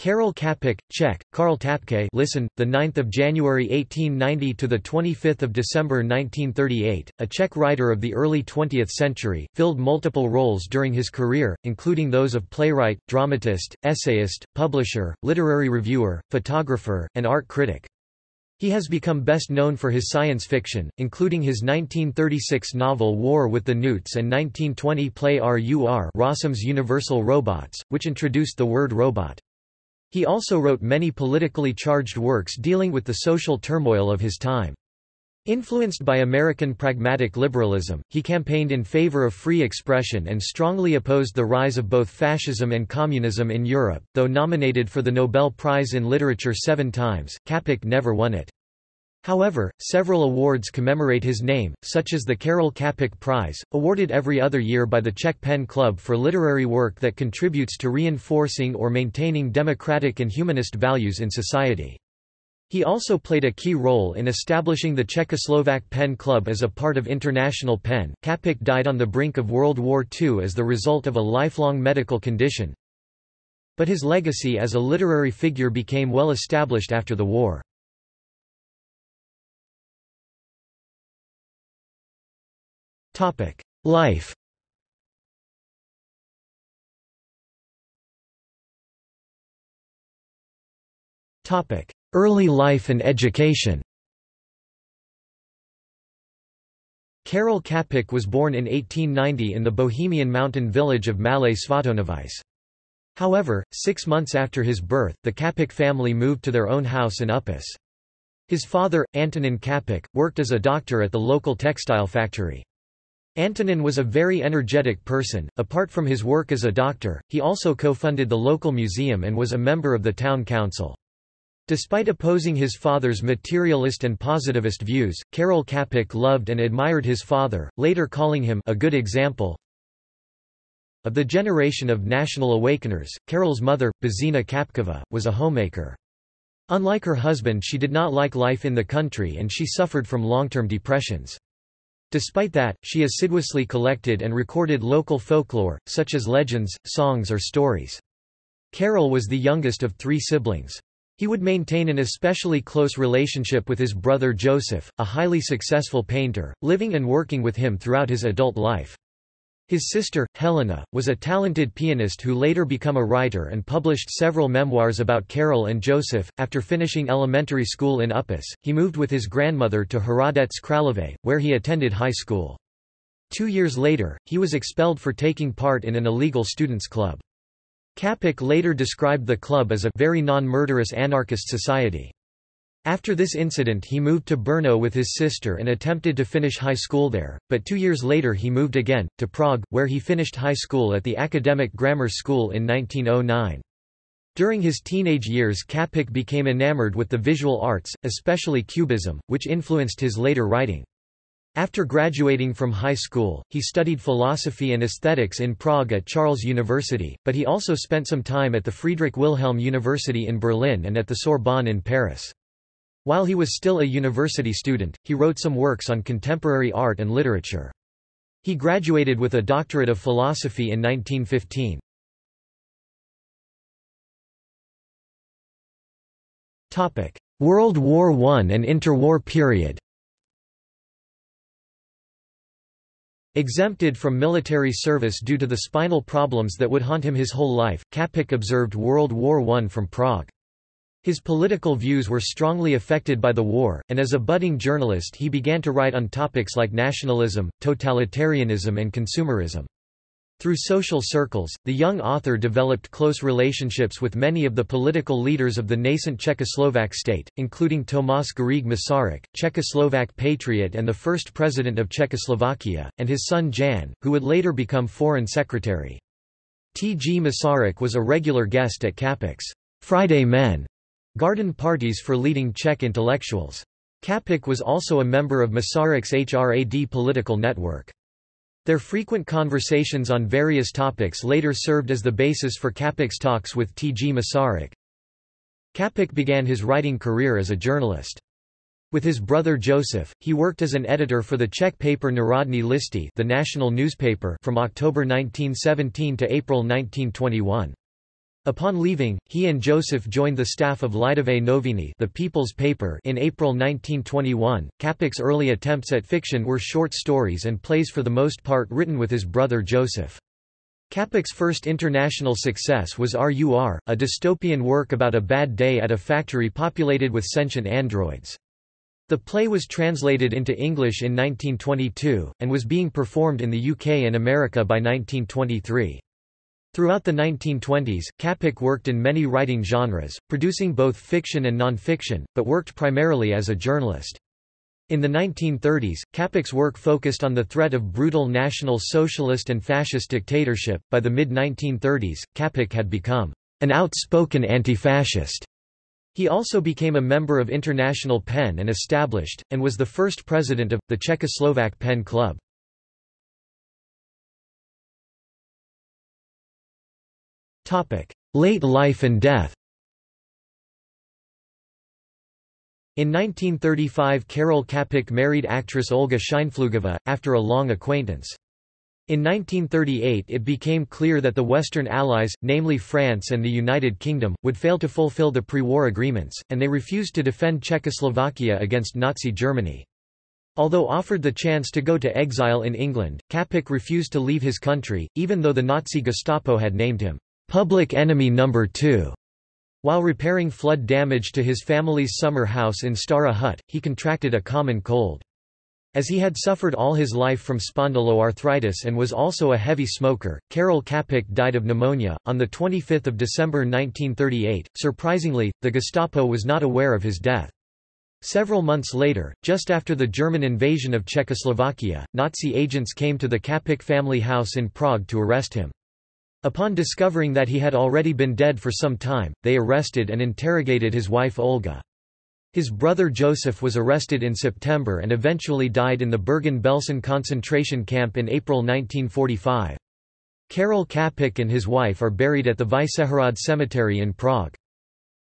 Karel Čapek, Czech, Karl Tapke listen, the 9th of January 1890 to the 25th of December 1938, a Czech writer of the early 20th century, filled multiple roles during his career, including those of playwright, dramatist, essayist, publisher, literary reviewer, photographer, and art critic. He has become best known for his science fiction, including his 1936 novel War with the Newts and 1920 play RUR Rossum's Universal Robots, which introduced the word robot. He also wrote many politically charged works dealing with the social turmoil of his time. Influenced by American pragmatic liberalism, he campaigned in favor of free expression and strongly opposed the rise of both fascism and communism in Europe. Though nominated for the Nobel Prize in Literature seven times, Čapek never won it. However, several awards commemorate his name, such as the Karel Čapek Prize, awarded every other year by the Czech Pen Club for literary work that contributes to reinforcing or maintaining democratic and humanist values in society. He also played a key role in establishing the Czechoslovak Pen Club as a part of International Pen. Čapek died on the brink of World War II as the result of a lifelong medical condition, but his legacy as a literary figure became well established after the war. Life Topic: Early life and education Karel Čapek was born in 1890 in the Bohemian mountain village of Malé Svatonovice. However, six months after his birth, the Čapek family moved to their own house in Upis. His father, Antonin Čapek, worked as a doctor at the local textile factory. Antonin was a very energetic person. Apart from his work as a doctor, he also co-funded the local museum and was a member of the town council. Despite opposing his father's materialist and positivist views, Karel Čapek loved and admired his father, later calling him a good example. Of the generation of national awakeners, Karel's mother, Božena Kapkova, was a homemaker. Unlike her husband she did not like life in the country and she suffered from long-term depressions. Despite that, she assiduously collected and recorded local folklore, such as legends, songs or stories. Karel was the youngest of three siblings. He would maintain an especially close relationship with his brother Joseph, a highly successful painter, living and working with him throughout his adult life. His sister, Helena, was a talented pianist who later became a writer and published several memoirs about Karel and Joseph. After finishing elementary school in Upis, he moved with his grandmother to Hradec Králové, where he attended high school. Two years later, he was expelled for taking part in an illegal students' club. Čapek later described the club as a very non-murderous anarchist society. After this incident he moved to Brno with his sister and attempted to finish high school there, but two years later he moved again, to Prague, where he finished high school at the Academic Grammar School in 1909. During his teenage years Čapek became enamored with the visual arts, especially Cubism, which influenced his later writing. After graduating from high school, he studied philosophy and aesthetics in Prague at Charles University, but he also spent some time at the Friedrich Wilhelm University in Berlin and at the Sorbonne in Paris. While he was still a university student, he wrote some works on contemporary art and literature. He graduated with a doctorate of philosophy in 1915. World War I and interwar period Exempted from military service due to the spinal problems that would haunt him his whole life, Čapek observed World War I from Prague. His political views were strongly affected by the war, and as a budding journalist he began to write on topics like nationalism, totalitarianism and consumerism. Through social circles, the young author developed close relationships with many of the political leaders of the nascent Czechoslovak state, including Tomáš Garrigue Masaryk, Czechoslovak patriot and the first president of Czechoslovakia, and his son Jan, who would later become foreign secretary. T. G. Masaryk was a regular guest at Čapek's Friday Men Garden parties for leading Czech intellectuals. Čapek was also a member of Masaryk's HRAD political network. Their frequent conversations on various topics later served as the basis for Čapek's talks with T. G. Masaryk. Čapek began his writing career as a journalist. With his brother Joseph, he worked as an editor for the Czech paper Národní listy the national newspaper from October 1917 to April 1921. Upon leaving, he and Joseph joined the staff of Lidové noviny the People's Paper in April 1921. Čapek's early attempts at fiction were short stories and plays for the most part written with his brother Joseph. Čapek's first international success was RUR, a dystopian work about a bad day at a factory populated with sentient androids. The play was translated into English in 1922, and was being performed in the UK and America by 1923. Throughout the 1920s, Čapek worked in many writing genres, producing both fiction and non-fiction, but worked primarily as a journalist. In the 1930s, Čapek's work focused on the threat of brutal National Socialist and Fascist dictatorship. By the mid-1930s, Čapek had become an outspoken anti-fascist. He also became a member of International PEN and established, and was the first president of, the Czechoslovak PEN Club. Late life and death In 1935 Karel Čapek married actress Olga Scheinpflugová, after a long acquaintance. In 1938 it became clear that the Western Allies, namely France and the United Kingdom, would fail to fulfill the pre-war agreements, and they refused to defend Czechoslovakia against Nazi Germany. Although offered the chance to go to exile in England, Čapek refused to leave his country, even though the Nazi Gestapo had named him Public Enemy Number 2. While repairing flood damage to his family's summer house in Stará Hut, he contracted a common cold. As he had suffered all his life from spondyloarthritis and was also a heavy smoker, Karel Čapek died of pneumonia, on 25 December 1938. Surprisingly, the Gestapo was not aware of his death. Several months later, just after the German invasion of Czechoslovakia, Nazi agents came to the Čapek family house in Prague to arrest him. Upon discovering that he had already been dead for some time, they arrested and interrogated his wife Olga. His brother Joseph was arrested in September and eventually died in the Bergen-Belsen concentration camp in April 1945. Karel Čapek and his wife are buried at the Vyšehrad Cemetery in Prague.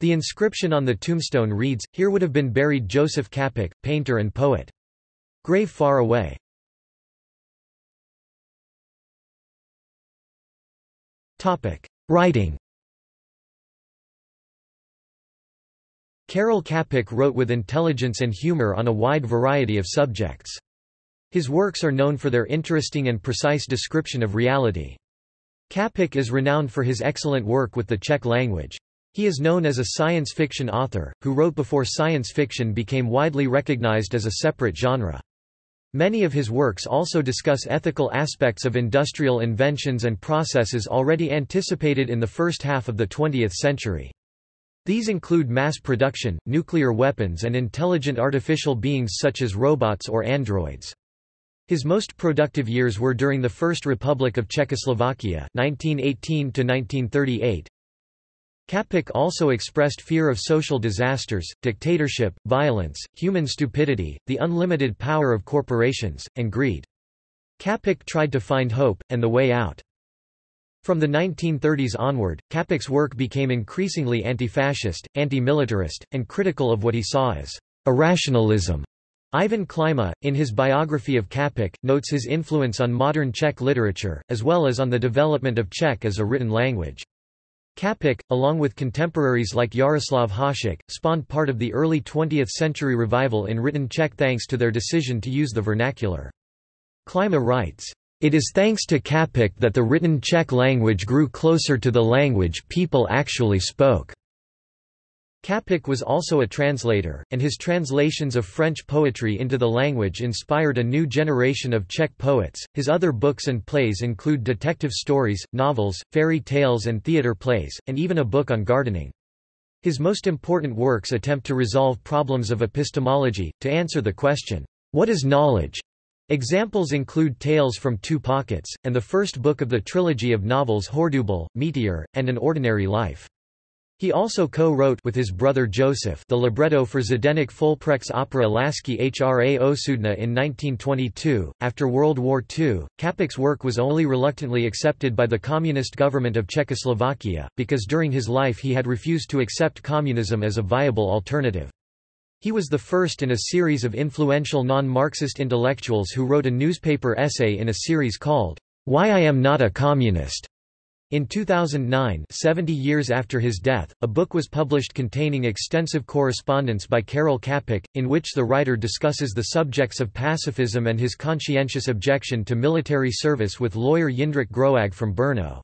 The inscription on the tombstone reads, Here would have been buried Joseph Čapek, painter and poet. Grave far away. Writing Karel Čapek wrote with intelligence and humor on a wide variety of subjects. His works are known for their interesting and precise description of reality. Čapek is renowned for his excellent work with the Czech language. He is known as a science fiction author, who wrote before science fiction became widely recognized as a separate genre. Many of his works also discuss ethical aspects of industrial inventions and processes already anticipated in the first half of the 20th century. These include mass production, nuclear weapons and intelligent artificial beings such as robots or androids. His most productive years were during the First Republic of Czechoslovakia 1918 1938, Čapek also expressed fear of social disasters, dictatorship, violence, human stupidity, the unlimited power of corporations, and greed. Čapek tried to find hope, and the way out. From the 1930s onward, Čapek's work became increasingly anti-fascist, anti-militarist, and critical of what he saw as irrationalism. Ivan Klima, in his biography of Čapek, notes his influence on modern Czech literature, as well as on the development of Czech as a written language. Čapek, along with contemporaries like Jaroslav Hašek, spawned part of the early 20th century revival in written Czech thanks to their decision to use the vernacular. Klima writes, "...it is thanks to Čapek that the written Czech language grew closer to the language people actually spoke." Čapek was also a translator, and his translations of French poetry into the language inspired a new generation of Czech poets. His other books and plays include detective stories, novels, fairy tales, and theater plays, and even a book on gardening. His most important works attempt to resolve problems of epistemology, to answer the question, What is knowledge? Examples include Tales from Two Pockets, and the first book of the trilogy of novels Hordubal, Meteor, and An Ordinary Life. He also co-wrote with his brother Joseph the libretto for Zdeněk Folprecht's opera Lasky Hra Osudna in 1922. After World War II, Čapek's work was only reluctantly accepted by the communist government of Czechoslovakia, because during his life he had refused to accept communism as a viable alternative. He was the first in a series of influential non-Marxist intellectuals who wrote a newspaper essay in a series called, Why I Am Not a Communist. In 2009 70 years after his death, a book was published containing extensive correspondence by Karel Čapek, in which the writer discusses the subjects of pacifism and his conscientious objection to military service with lawyer Jindřich Groag from Brno.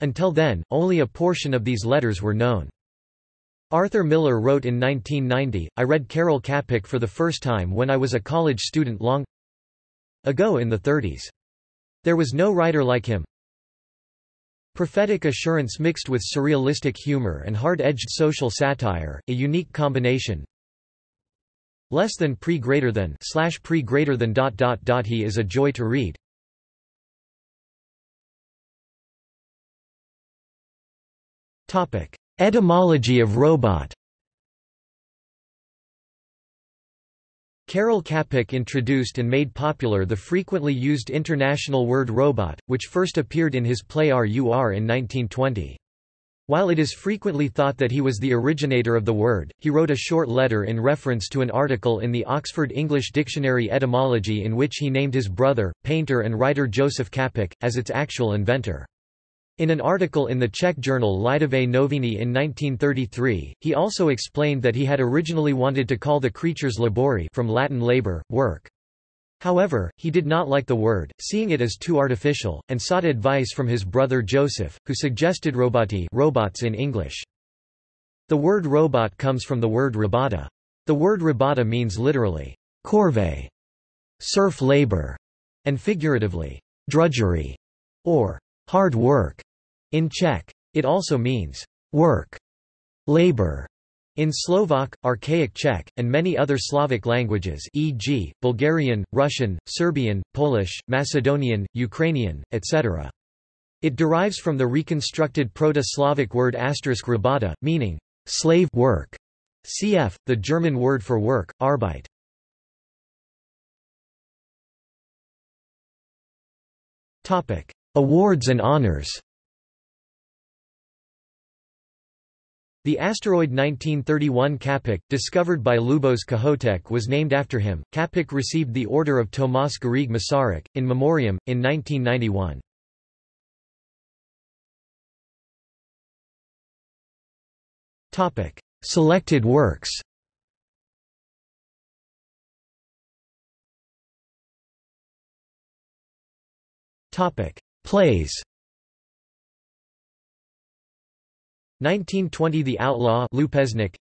Until then, only a portion of these letters were known. Arthur Miller wrote in 1990, I read Karel Čapek for the first time when I was a college student long ago in the 30s. There was no writer like him, Prophetic assurance mixed with surrealistic humor and hard-edged social satire, a unique combination. Less than pre greater than slash pre greater than dot dot dot he is a joy to read. Topic: Etymology of robot. Karel Čapek introduced and made popular the frequently used international word robot, which first appeared in his play RUR in 1920. While it is frequently thought that he was the originator of the word, he wrote a short letter in reference to an article in the Oxford English Dictionary Etymology in which he named his brother, painter and writer Joseph Čapek, as its actual inventor. In an article in the Czech journal Lidové noviny in 1933, he also explained that he had originally wanted to call the creatures labori from Latin labor, work. However, he did not like the word, seeing it as too artificial, and sought advice from his brother Joseph, who suggested roboti robots in English. The word robot comes from the word robota. The word robota means literally, corvée, serf labor, and figuratively, drudgery, or hard work. In Czech, it also means work, labor. In Slovak, Archaic Czech, and many other Slavic languages e.g., Bulgarian, Russian, Serbian, Polish, Macedonian, Ukrainian, etc. It derives from the reconstructed Proto-Slavic word asterisk rabata, meaning slave work. Cf. the German word for work, Arbeit. Awards and honors The asteroid 1931 Čapek, discovered by Lubos Kohoutek was named after him. Čapek received the Order of Tomas Garrigue Masaryk, in memoriam, in 1991. Selected works Plays 1920 The Outlaw Lupeznik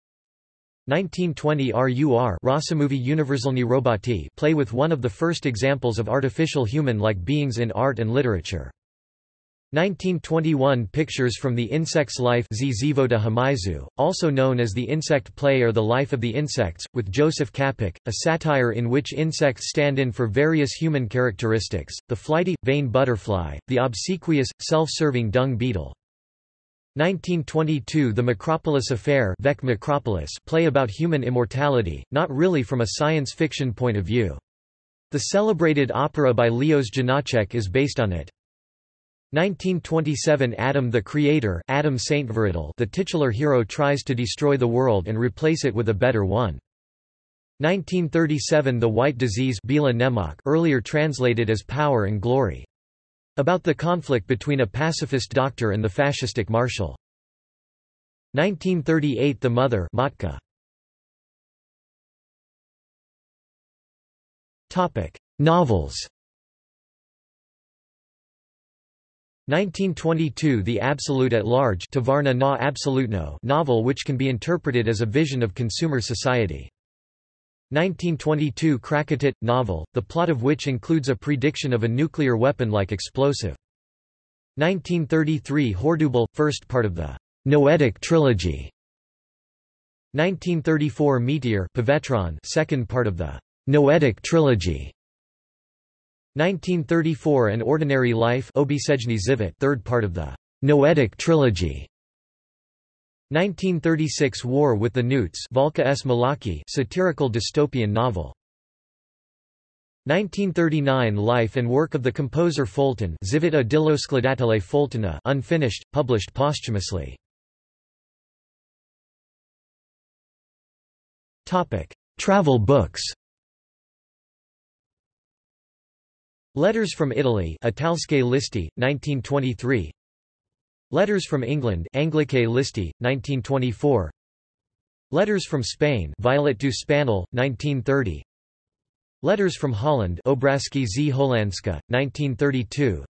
1920 RUR Roboti play with one of the first examples of artificial human-like beings in art and literature. 1921 Pictures from the Insect's Life Zivota Hmyzu, also known as The Insect Play or The Life of the Insects, with Joseph Čapek, a satire in which insects stand in for various human characteristics, the flighty, vain butterfly, the obsequious, self-serving dung beetle. 1922 The Makropulos Affair Vec Makropulos play about human immortality, not really from a science fiction point of view. The celebrated opera by Leos Janáček is based on it. 1927 Adam the Creator Adam Saintveridal the titular hero tries to destroy the world and replace it with a better one. 1937 The White Disease earlier translated as Power and Glory. About the conflict between a pacifist doctor and the fascistic marshal. 1938 The Mother Matka. Topic: Novels. 1922 The Absolute at Large na novel which can be interpreted as a vision of consumer society. 1922 Krakatit, novel, the plot of which includes a prediction of a nuclear weapon-like explosive. 1933 Hordubal, first part of the Noetic trilogy. 1934 Meteor second part of the Noetic trilogy. 1934 An Ordinary Life third part of the Noetic trilogy. 1936 War with the Newts Valka S. Satirical dystopian novel. 1939 Life and work of the composer Fulton Zivita dillo skladatelé Fultona unfinished, published posthumously. Travel books Letters from Italy Italske listi, 1923 Letters from England Anglicae Listi, 1924 Letters from Spain Violet du Spanel, 1930 Letters from Holland Obrazki z Holandska, 1932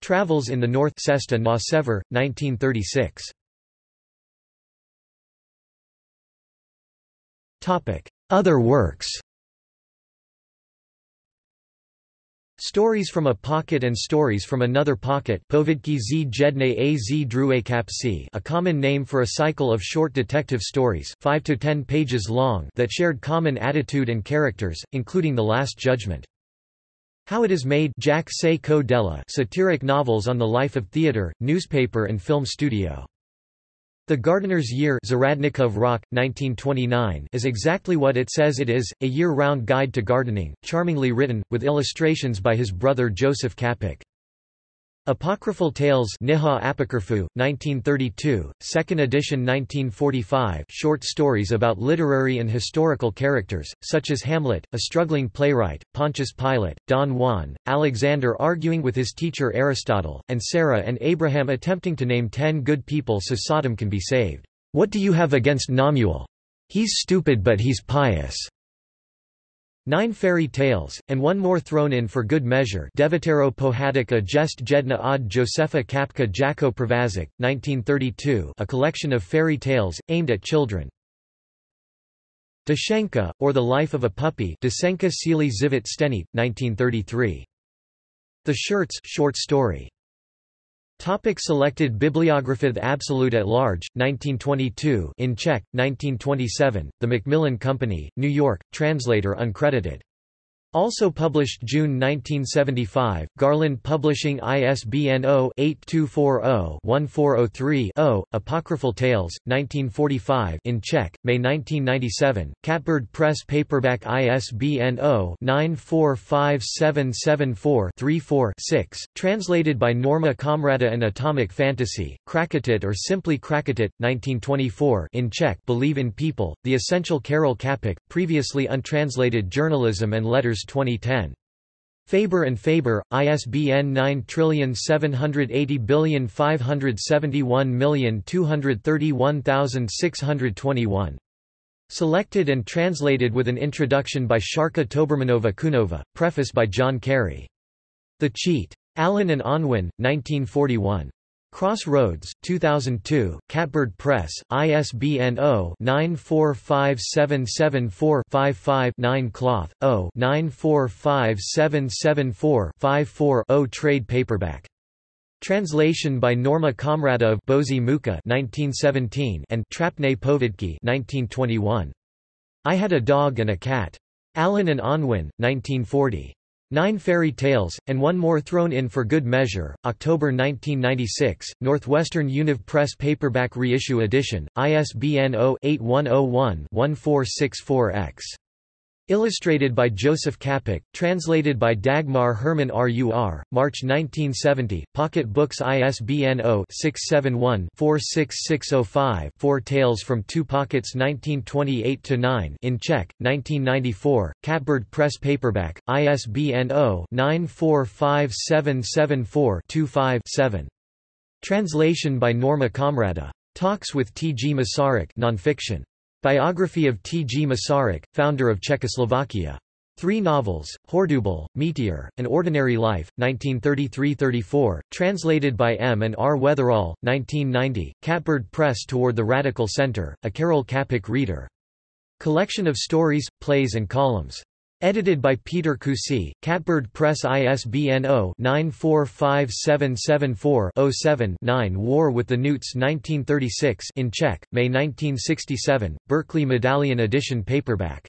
Travels in the North Cesta na Sever, 1936 Other works Stories from a Pocket and Stories from Another Pocket a common name for a cycle of short detective stories 5 to 10 pages long that shared common attitude and characters, including The Last Judgment. How It Is Made Jack Co Della satiric novels on the life of theater, newspaper and film studio. The Gardener's Year Zaradnikov Rock, 1929 is exactly what it says it is, a year-round guide to gardening, charmingly written, with illustrations by his brother Joseph Kapik. Apocryphal Tales Niha Apocryphou, 1932, second edition 1945 short stories about literary and historical characters, such as Hamlet, a struggling playwright, Pontius Pilate, Don Juan, Alexander arguing with his teacher Aristotle, and Sarah and Abraham attempting to name ten good people so Sodom can be saved. What do you have against Namuel? He's stupid but he's pious. Nine fairy tales, and one more thrown in for good measure Devotero Pohadika Jest Jedna od Josefa Kapka Jako Pravazik, 1932 a collection of fairy tales, aimed at children. Dashenka, or The Life of a Puppy Dasenka Sili Zivit Stenit, 1933. The Shirts short story. Topic selected Bibliography Absolute at Large, 1922 in Czech, 1927, The Macmillan Company, New York, translator uncredited. Also published June 1975, Garland Publishing ISBN 0-8240-1403-0, Apocryphal Tales, 1945 in Czech, May 1997, Catbird Press Paperback ISBN 0-945774-34-6, translated by Norma Comrada and Atomic Fantasy, Krakatit or simply Krakatit, 1924 in Czech Believe in People, The Essential Karel Čapek, previously untranslated Journalism and Letters 2010. Faber and Faber, ISBN 9780571231621. Selected and translated with an introduction by Sharka Tobermanova Kunova, preface by John Carey. The Cheat. Allen and Unwin, 1941. Crossroads, 2002, Catbird Press, ISBN 0-945774-55-9 Cloth, 0-945774-54-0 Trade paperback. Translation by Norma Comrada of Bozy Muka 1917 and Trapne Povidki 1921. I Had a Dog and a Cat. Allen and Unwin, 1940. Nine Fairy Tales, and one more thrown in for good measure, October 1996, Northwestern Univ Press paperback reissue edition, ISBN 0-8101-1464-X. Illustrated by Joseph Kapik, translated by Dagmar Herman Rur, March 1970, Pocket Books ISBN 0-671-46605-4 Tales from Two Pockets 1928-9 in Czech, 1994, Catbird Press Paperback, ISBN 0-945774-25-7. Translation by Norma Comrada. Talks with T. G. Masaryk nonfiction. Biography of T. G. Masaryk, founder of Czechoslovakia. Three novels, Hordubal, Meteor, An Ordinary Life, 1933–34, translated by M. and R. Weatherall, 1990, Catbird Press Toward the Radical Center, a Karel Čapek reader. Collection of stories, plays and columns. Edited by Peter Kussi, Catbird Press ISBN 0-945774-07-9 War with the Newts 1936 in Czech, May 1967, Berkeley Medallion Edition paperback.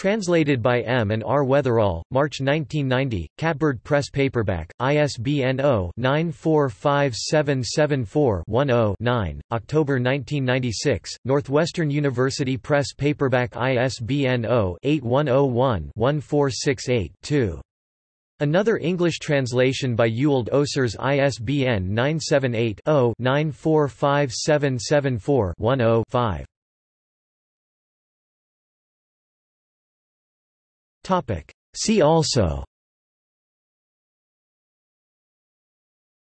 Translated by M. and R. Weatherall, March 1990, Catbird Press Paperback, ISBN 0-945774-10-9, October 1996, Northwestern University Press Paperback ISBN 0-8101-1468-2. Another English translation by Ewald Osers ISBN 978 0 945774 10 5. See also.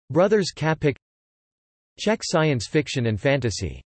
Brothers Kapik Czech science fiction and fantasy